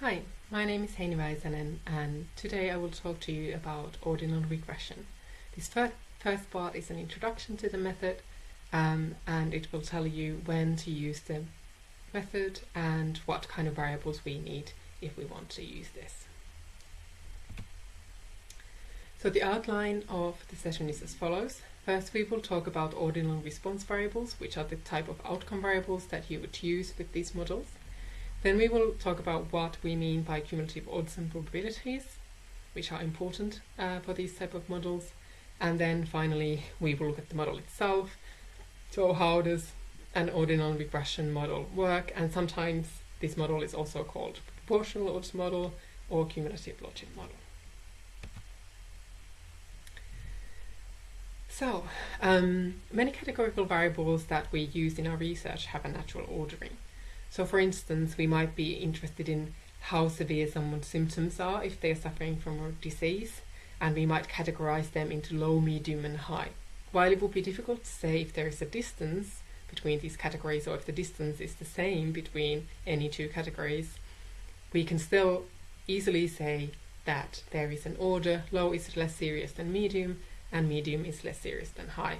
Hi, my name is Heini Väisänen and today I will talk to you about ordinal regression. This fir first part is an introduction to the method um, and it will tell you when to use the method and what kind of variables we need if we want to use this. So the outline of the session is as follows. First we will talk about ordinal response variables, which are the type of outcome variables that you would use with these models. Then we will talk about what we mean by cumulative odds and probabilities, which are important uh, for these type of models. And then finally, we will look at the model itself. So how does an ordinal regression model work? And sometimes this model is also called proportional odds model or cumulative logit model. So, um, many categorical variables that we use in our research have a natural ordering. So for instance, we might be interested in how severe someone's symptoms are if they're suffering from a disease, and we might categorize them into low, medium and high. While it would be difficult to say if there is a distance between these categories or if the distance is the same between any two categories, we can still easily say that there is an order, low is less serious than medium, and medium is less serious than high.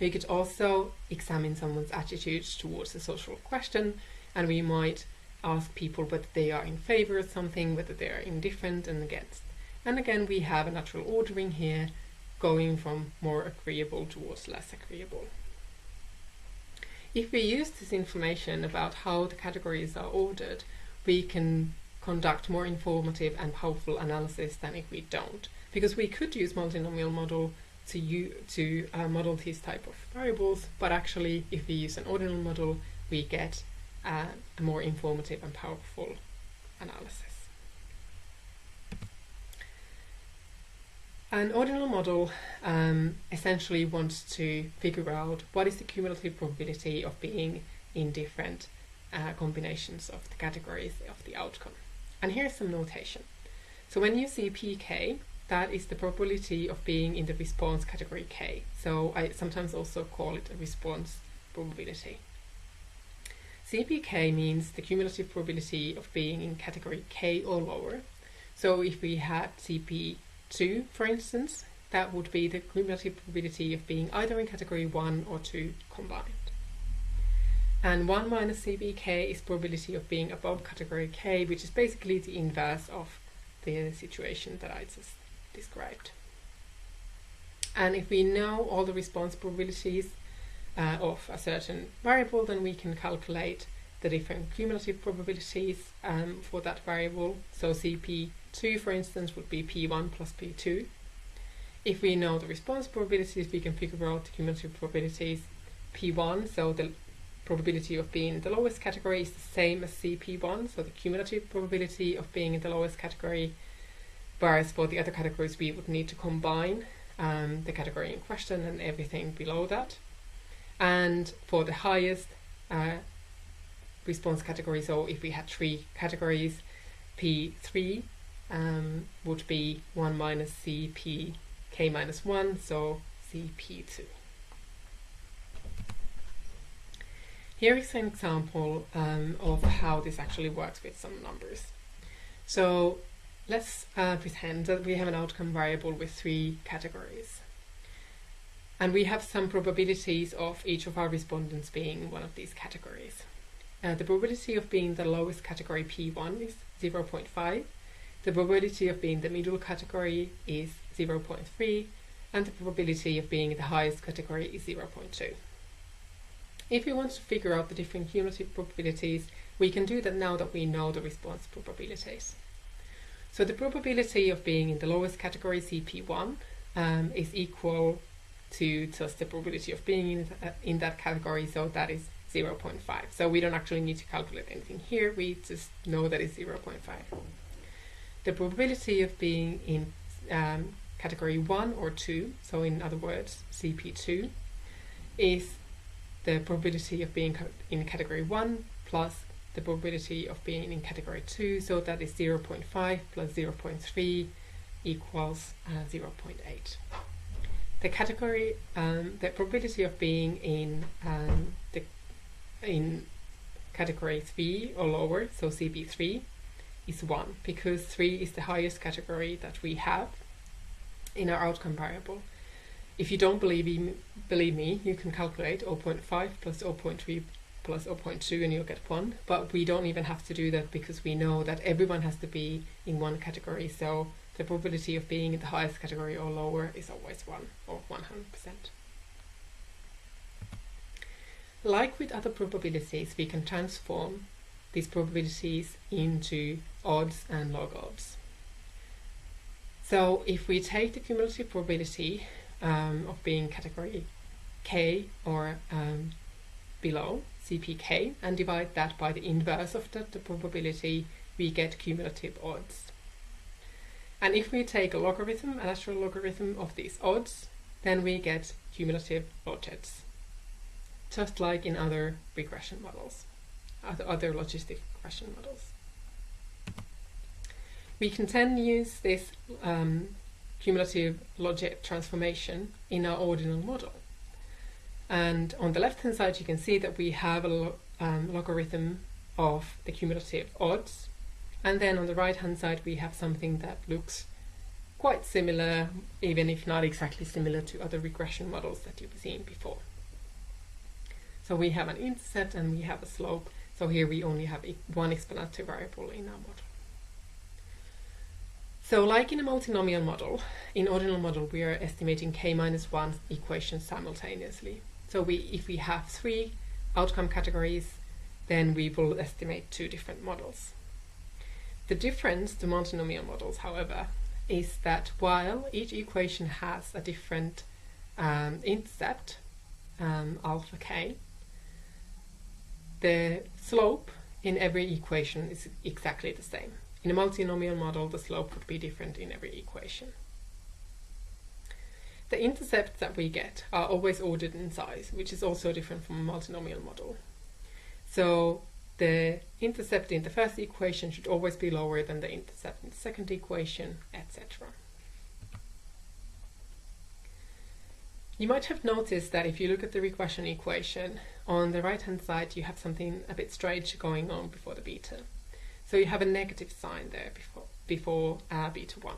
We could also examine someone's attitudes towards a social question and we might ask people whether they are in favor of something, whether they are indifferent and against. And again, we have a natural ordering here going from more agreeable towards less agreeable. If we use this information about how the categories are ordered, we can conduct more informative and powerful analysis than if we don't. Because we could use multinomial model to, you, to uh, model these type of variables, but actually if we use an ordinal model, we get uh, a more informative and powerful analysis. An ordinal model um, essentially wants to figure out what is the cumulative probability of being in different uh, combinations of the categories of the outcome. And here's some notation. So when you see pk, that is the probability of being in the response category K. So I sometimes also call it a response probability. CPK means the cumulative probability of being in category K or lower. So if we had CP2, for instance, that would be the cumulative probability of being either in category 1 or 2 combined. And 1 minus CPK is probability of being above category K, which is basically the inverse of the situation that I just described. And if we know all the response probabilities uh, of a certain variable, then we can calculate the different cumulative probabilities um, for that variable. So CP2, for instance, would be P1 plus P2. If we know the response probabilities, we can figure out the cumulative probabilities P1, so the probability of being in the lowest category is the same as CP1, so the cumulative probability of being in the lowest category Whereas for the other categories, we would need to combine um, the category in question and everything below that. And for the highest uh, response category, so if we had three categories, P3 um, would be 1 minus CP k minus 1, so CP2. Here is an example um, of how this actually works with some numbers. So Let's uh, pretend that we have an outcome variable with three categories. And we have some probabilities of each of our respondents being one of these categories. Uh, the probability of being the lowest category P1 is 0.5. The probability of being the middle category is 0.3. And the probability of being the highest category is 0.2. If we want to figure out the different cumulative probabilities, we can do that now that we know the response probabilities. So the probability of being in the lowest category, CP1, um, is equal to just the probability of being in, uh, in that category, so that is 0.5. So we don't actually need to calculate anything here, we just know that it's 0.5. The probability of being in um, category 1 or 2, so in other words, CP2, is the probability of being in category 1 plus the probability of being in category 2, so that is 0.5 plus 0.3 equals uh, 0.8. The category, um, the probability of being in um, the in category 3 or lower, so CP3, is 1 because 3 is the highest category that we have in our outcome variable. If you don't believe me, believe me, you can calculate 0.5 plus 0.3 plus 0.2 and you'll get 1. But we don't even have to do that because we know that everyone has to be in one category. So the probability of being in the highest category or lower is always 1 or 100%. Like with other probabilities, we can transform these probabilities into odds and log odds. So if we take the cumulative probability um, of being category K or um, below, CPK, and divide that by the inverse of that, the probability, we get cumulative odds. And if we take a logarithm, a natural logarithm of these odds, then we get cumulative logits, just like in other regression models, other, logistic regression models. We can then use this um, cumulative logit transformation in our ordinal model. And on the left hand side you can see that we have a um, logarithm of the cumulative odds and then on the right hand side we have something that looks quite similar even if not exactly similar to other regression models that you've seen before. So we have an intercept and we have a slope so here we only have one explanatory variable in our model. So like in a multinomial model, in ordinal model we are estimating k minus 1 equations simultaneously. So we, if we have three outcome categories, then we will estimate two different models. The difference to multinomial models, however, is that while each equation has a different um, intercept, um, alpha k, the slope in every equation is exactly the same. In a multinomial model, the slope would be different in every equation. The intercepts that we get are always ordered in size, which is also different from a multinomial model. So the intercept in the first equation should always be lower than the intercept in the second equation, etc. You might have noticed that if you look at the regression equation, on the right hand side you have something a bit strange going on before the beta. So you have a negative sign there before, before uh, beta 1.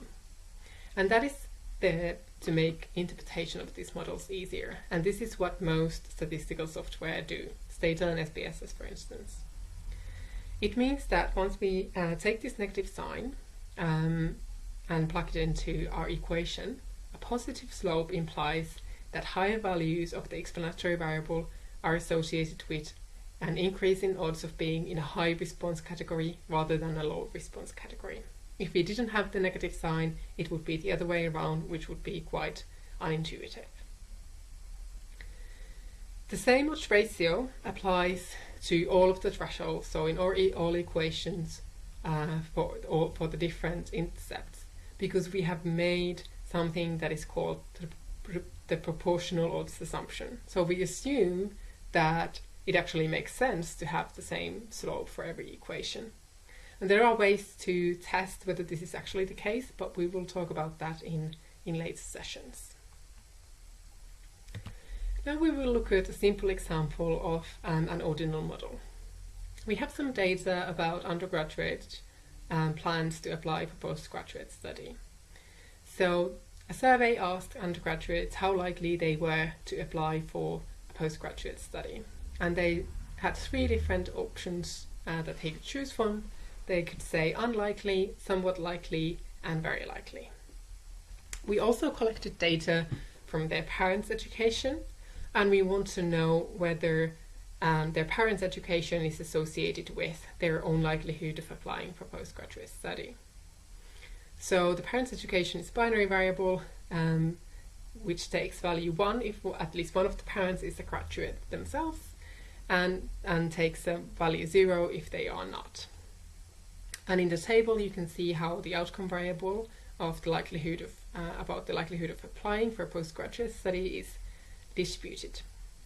And that is there to make interpretation of these models easier. And this is what most statistical software do, Stata and SPSS for instance. It means that once we uh, take this negative sign um, and plug it into our equation, a positive slope implies that higher values of the explanatory variable are associated with an increase in odds of being in a high response category rather than a low response category. If we didn't have the negative sign, it would be the other way around, which would be quite unintuitive. The same odds ratio applies to all of the thresholds, so in all, all equations uh, for, or for the different intercepts, because we have made something that is called the, the proportional odds assumption. So we assume that it actually makes sense to have the same slope for every equation. And there are ways to test whether this is actually the case, but we will talk about that in, in later sessions. Now we will look at a simple example of um, an ordinal model. We have some data about undergraduate um, plans to apply for postgraduate study. So a survey asked undergraduates how likely they were to apply for a postgraduate study and they had three different options uh, that they could choose from. They could say unlikely, somewhat likely, and very likely. We also collected data from their parents' education, and we want to know whether um, their parents' education is associated with their own likelihood of applying for postgraduate study. So the parents' education is binary variable, um, which takes value 1 if at least one of the parents is a graduate themselves, and, and takes a value 0 if they are not. And in the table you can see how the outcome variable of the likelihood of uh, about the likelihood of applying for a postgraduate study is distributed.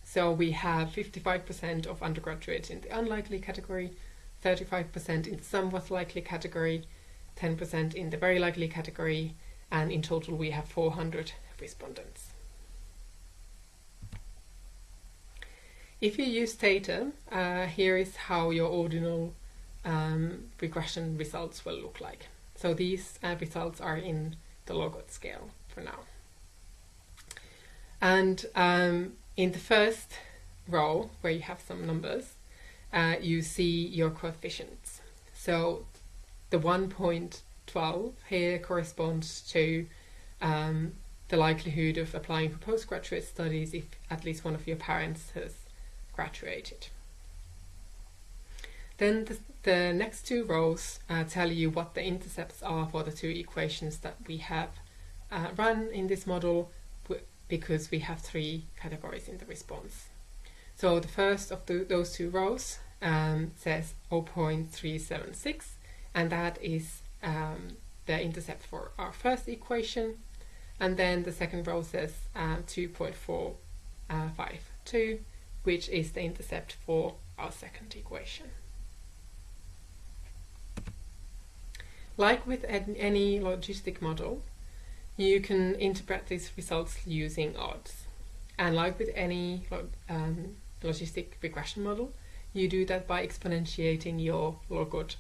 So we have 55% of undergraduates in the unlikely category, 35% in the somewhat likely category, 10% in the very likely category, and in total we have 400 respondents. If you use Stata, uh, here is how your ordinal um, regression results will look like. So these uh, results are in the log-odd scale for now. And um, in the first row, where you have some numbers, uh, you see your coefficients. So the 1.12 here corresponds to um, the likelihood of applying for postgraduate studies if at least one of your parents has graduated. Then the, the next two rows uh, tell you what the intercepts are for the two equations that we have uh, run in this model because we have three categories in the response. So the first of the, those two rows um, says 0.376 and that is um, the intercept for our first equation and then the second row says um, 2.452 which is the intercept for our second equation. Like with any logistic model, you can interpret these results using odds. And like with any um, logistic regression model, you do that by exponentiating your log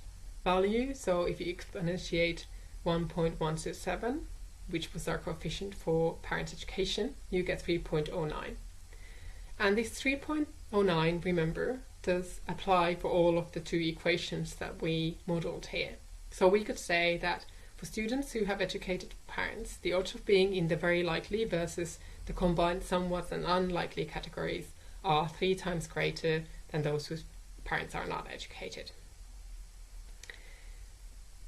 value. So if you exponentiate 1.127, which was our coefficient for parent education, you get 3.09. And this 3.09, remember, does apply for all of the two equations that we modeled here. So we could say that for students who have educated parents, the odds of being in the very likely versus the combined somewhat and unlikely categories are three times greater than those whose parents are not educated.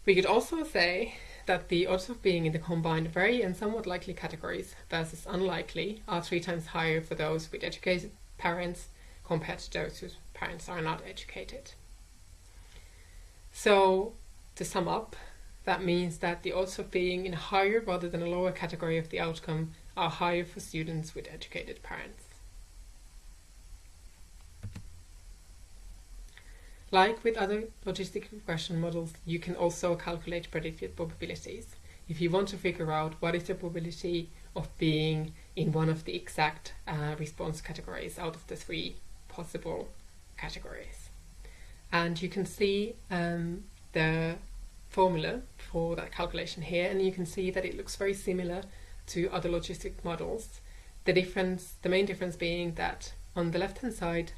We could also say that the odds of being in the combined very and somewhat likely categories versus unlikely are three times higher for those with educated parents compared to those whose parents are not educated. So to sum up, that means that the odds of being in a higher rather than a lower category of the outcome are higher for students with educated parents. Like with other logistic regression models, you can also calculate predicted probabilities. If you want to figure out what is the probability of being in one of the exact uh, response categories out of the three possible categories. And you can see um, the formula for that calculation here and you can see that it looks very similar to other logistic models. The difference, the main difference being that on the left hand side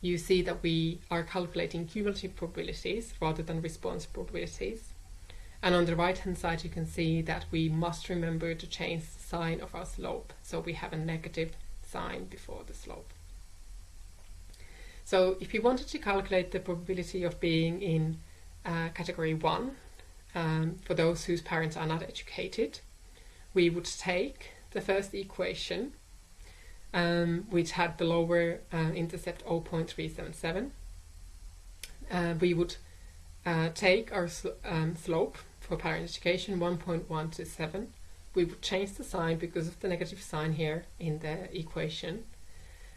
you see that we are calculating cumulative probabilities rather than response probabilities. And on the right hand side you can see that we must remember to change the sign of our slope. So we have a negative sign before the slope. So if you wanted to calculate the probability of being in uh, category 1, um, for those whose parents are not educated, we would take the first equation, um, which had the lower uh, intercept 0.377. Uh, we would uh, take our sl um, slope for parent education 1.127. We would change the sign because of the negative sign here in the equation.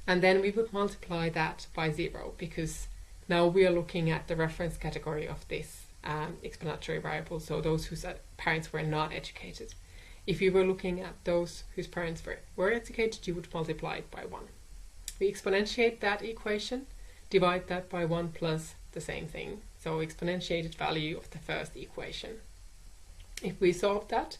And then we would multiply that by zero because now we are looking at the reference category of this um, explanatory variable, so those whose uh, parents were not educated. If you were looking at those whose parents were, were educated, you would multiply it by 1. We exponentiate that equation, divide that by 1 plus the same thing, so exponentiated value of the first equation. If we solve that,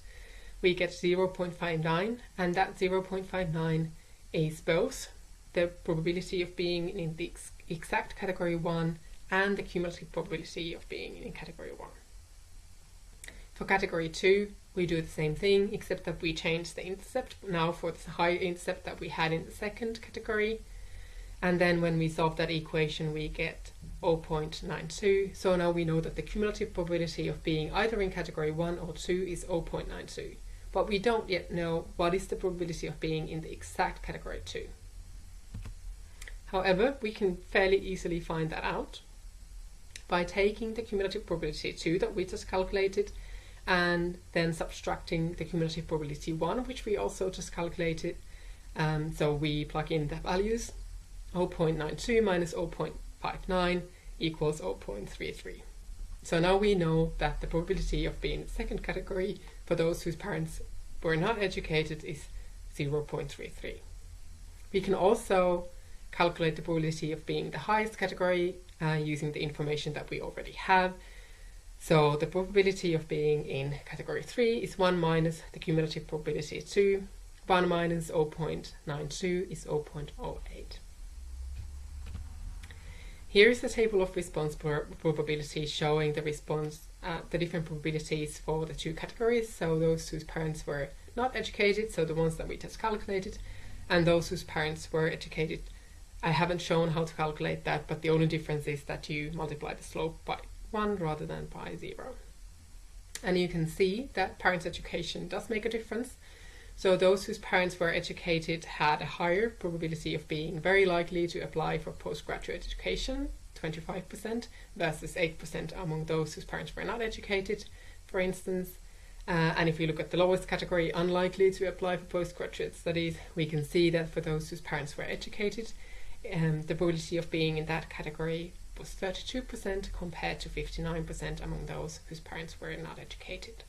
we get 0.59, and that 0.59 is both the probability of being in the exact category 1 and the cumulative probability of being in category 1. For category 2, we do the same thing, except that we change the intercept now for the higher intercept that we had in the second category. And then when we solve that equation, we get 0.92. So now we know that the cumulative probability of being either in category 1 or 2 is 0.92. But we don't yet know what is the probability of being in the exact category 2. However, we can fairly easily find that out by taking the cumulative probability 2 that we just calculated and then subtracting the cumulative probability 1 which we also just calculated. Um, so we plug in the values 0.92 minus 0.59 equals 0.33. So now we know that the probability of being in the second category for those whose parents were not educated is 0.33. We can also calculate the probability of being the highest category uh, using the information that we already have. So the probability of being in category 3 is 1 minus the cumulative probability 2. 1 minus 0.92 is 0.08. Here is the table of response probability showing the response, uh, the different probabilities for the two categories. So those whose parents were not educated, so the ones that we just calculated, and those whose parents were educated. I haven't shown how to calculate that, but the only difference is that you multiply the slope by 1 rather than by 0. And you can see that parents' education does make a difference. So those whose parents were educated had a higher probability of being very likely to apply for postgraduate education, 25%, versus 8% among those whose parents were not educated, for instance. Uh, and if we look at the lowest category, unlikely to apply for postgraduate studies, we can see that for those whose parents were educated, um, the probability of being in that category was 32% compared to 59% among those whose parents were not educated.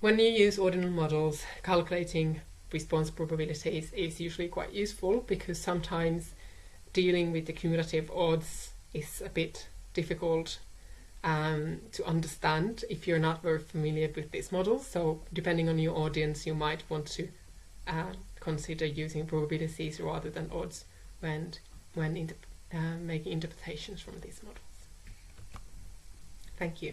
When you use ordinal models, calculating response probabilities is usually quite useful because sometimes dealing with the cumulative odds is a bit difficult um, to understand if you're not very familiar with these models. So depending on your audience, you might want to uh, consider using probabilities rather than odds when, when uh, making interpretations from these models. Thank you.